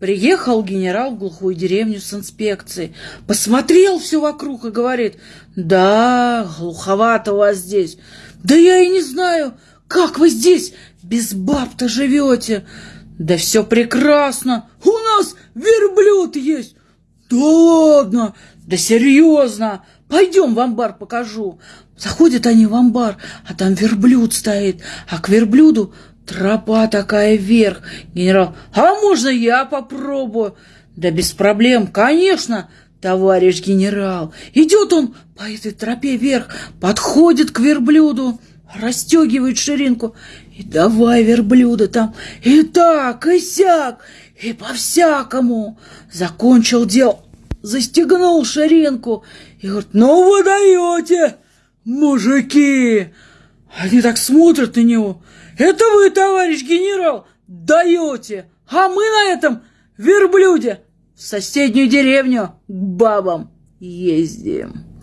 Приехал генерал в глухую деревню с инспекцией, посмотрел все вокруг и говорит, да, глуховато вас здесь. Да я и не знаю, как вы здесь без баб-то живете. Да все прекрасно, у нас верблюд есть. Да ладно, да серьезно, пойдем в амбар покажу. Заходят они в амбар, а там верблюд стоит, а к верблюду Тропа такая вверх. Генерал, а можно я попробую? Да без проблем, конечно, товарищ генерал. Идет он по этой тропе вверх, подходит к верблюду, расстегивает ширинку. И давай верблюда там, и так, и сяк, и по-всякому. Закончил дело, застегнул ширинку и говорит, ну вы даете, мужики. Они так смотрят на него. Это вы, товарищ генерал, даете, а мы на этом верблюде в соседнюю деревню к бабам ездим.